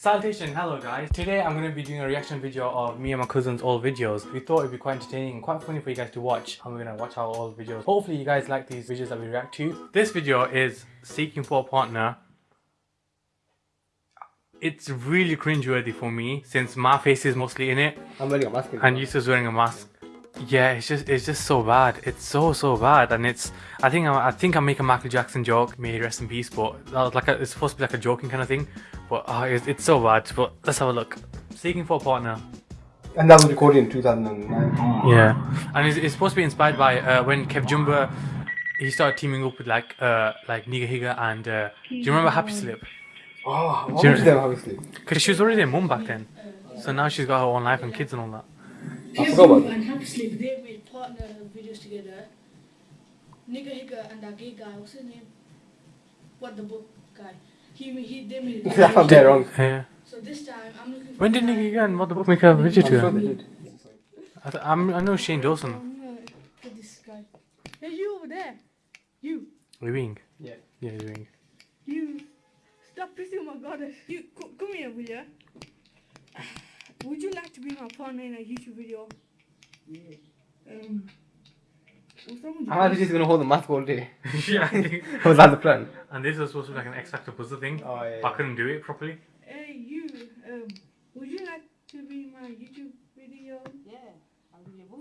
Salutation, hello guys. Today I'm going to be doing a reaction video of me and my cousin's old videos. We thought it'd be quite entertaining and quite funny for you guys to watch. And we're going to watch our old videos. Hopefully you guys like these videos that we react to. This video is seeking for a partner. It's really cringeworthy for me since my face is mostly in it I'm wearing a mask. and Yusuf's wearing a mask. Yeah, it's just it's just so bad. It's so so bad, and it's I think I, I think I make a Michael Jackson joke. May he rest in peace, but that was like a, it's supposed to be like a joking kind of thing. But uh, it's, it's so bad. But let's have a look. Seeking for a partner. And that was recorded in 2009. Yeah, and it's, it's supposed to be inspired by uh, when KevJumba he started teaming up with like uh like Nigahiga and uh, do you remember HappySlip? Oh, what Sure. was them obviously? Because she was already a mum back then, so now she's got her own life and kids and all that. I forgot about and Happy they made partner videos together. Nigahiga and that gay guy, what's his name? What the book guy? He, he they made it. I found that wrong. Yeah. So this time I'm looking for When did Nigga guy- Nigahiga and Motherbook make a video I'm sure to they did. I, th- I'm, I know Shane Dawson. I'm gonna this guy. Hey, you over there. You. Wing. Yeah. Yeah, Wing. You. Stop pissing my goddess. You, co- come here, will ya? Would you like to be my partner in a YouTube video? Yeah. Um. what's wrong you? I'm actually just gonna hold the mask all day. yeah, I think. Was that the plan? And this was supposed to be like an X Factor puzzle thing. Oh, yeah. but I couldn't do it properly. Hey, you. Um. Would you like to be my YouTube video? Yeah, I'll give you a.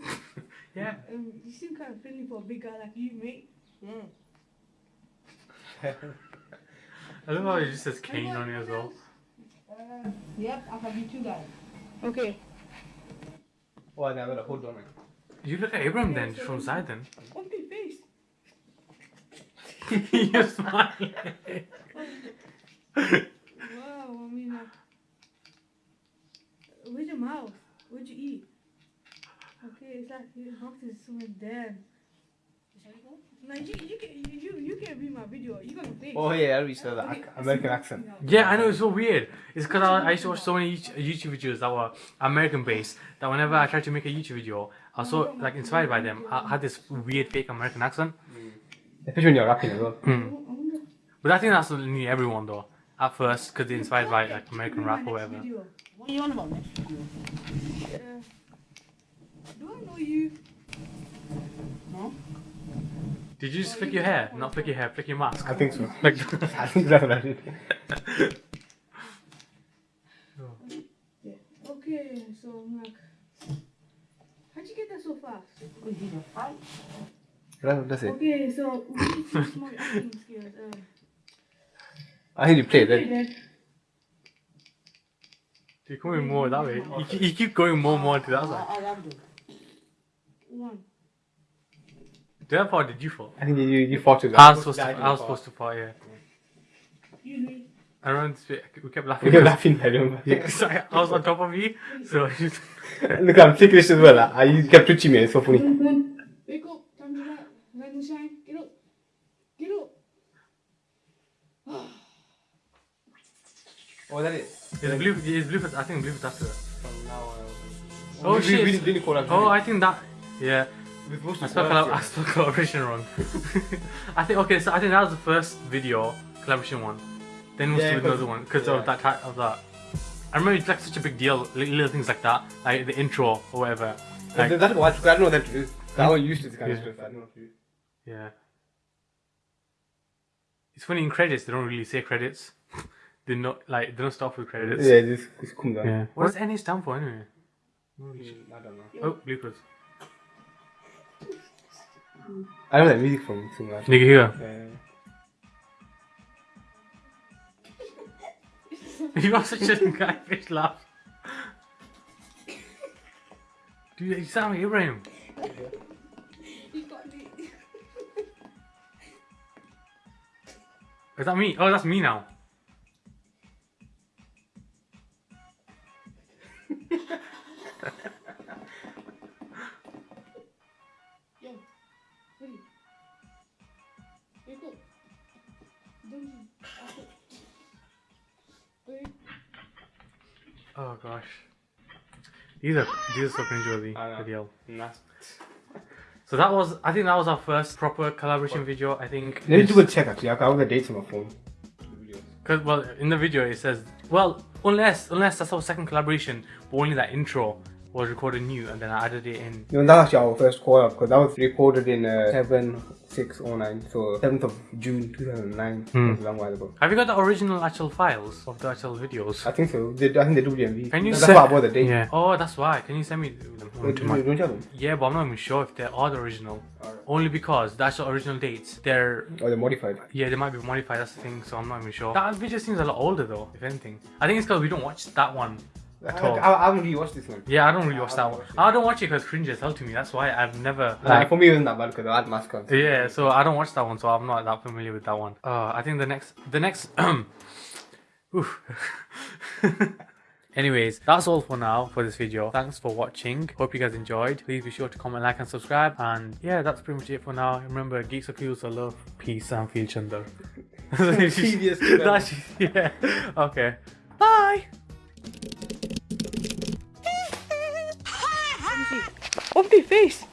Yeah. Um. You seem kind of friendly for a big guy like you, mate. Yeah. I love how it just says Kane on it as well. Uh, yep, I'll have you two guys. Okay. Oh, then I'm gonna hold on. man. You look at Abraham then, just from side then. Open your face. You're smiling. Wow. I mean, like. Where's your mouth? What'd you eat? Okay, it's like your mouth is somewhere there. No, you, you can you, you you can be my video. You got a face. Oh yeah, I reached the ac- American accent. yeah, I know, it's so weird. It's because I, I used to watch so many YouTube YouTube videos that were American based that whenever I tried to make a YouTube video, I was so like inspired by them. I had this weird fake American accent. Especially when you're rapping as well. Hmm. But I think that's nearly everyone though. At first, because they're inspired by like American rap or whatever. What are you on about next video? Uh, do I know you? No? Did you just flick your hair? Not flick your hair, flick your mask. I think so. Like, I think that's what I did. Okay, so I'm like, how'd you get that so fast? We did a fight. That's, that's it. Okay, so we need to teach more acting skills. Um, I think you play okay, then. then. you're going more that way. You, keep- you keep going more and more to that I, side. I love it. One. Did I fall? Did you fall? I think you you fought to I was supposed to. I was supposed to fall. Yeah. Use me. I remember this bit, we kept laughing. We laughing. were laughing, I remember. Yeah, 'cause I, I was on top of you, so I just, Look, I'm ticklish as well. I, you kept touching me. It's so funny. One, one. Wake up. Time to rise. Rise and shine. Get up. Get up. Oh, that is. it's blue. It's blue. I think blue after that. From now on. Oh, we, shit. We, we didn't call Oh, I think that. Yeah, We're supposed I to spelled, call collab- I spelled collaboration wrong. I think okay, so I think that was the first video collaboration one. Then we'll Yeah, do another one because yeah. of that type of that. I remember it's like such a big deal, little things like that, like the intro or whatever. Like, That, that's I don't know that. is- That one used to this kind of Yeah. stuff. I don't know if you. Yeah. It's funny in credits they don't really say credits. they not like they don't start with credits. Yeah, this this comes down. Yeah. What does NA stand for anyway? Mm, I don't know. Oh, bloopers. I don't know that music from somewhere. Nigga here. Yeah. You are such a guy fish laugh. Dude, you sound like Ibrahim. You got me. Is that me? Oh, that's me now. Oh gosh. These are these are so cringeworthy. Video. Nah. So that was I think that was our first proper collaboration video. I think. Let me double check actually. I got all the dates on my phone. Cause well in the video it says well Unless, unless that's our second collaboration, but only that intro was recorded new, and then I added it in. No, that's actually our first call up because that was recorded in uh, 7609, so 7th of June 2009. Hmm. That's a long while ago. Have you got the original actual files of the actual videos? I think so. They, I think they do DMV. Can you That's send? why I bought the date. Yeah. Oh, that's why. Can you send me them? Wait, do, my- don't you have them? Yeah, but I'm not even sure if they are the original. Alright. Only because that's the original dates, they're Or they're modified. yeah, they might be modified. That's the thing. So I'm not even sure. That video seems a lot older though. If anything, I think it's because we don't watch that one I. I, I haven't really watched this one. Yeah, I don't really watch that one. I don't watch it because cringe as hell to me. That's why I've never Like, like. for me, it wasn't that bad because I had mask on. Yeah, so I don't watch that one, so I'm not that familiar with that one. Uh, I think the next, the next. Anyways, that's all for now for this video. Thanks for watching. Hope you guys enjoyed. Please be sure to comment, like, and subscribe. And yeah, that's pretty much it for now. Remember, geeks are cool, so love, peace, and feel chunder. Previous. That's yeah. Okay. Bye. Open your face.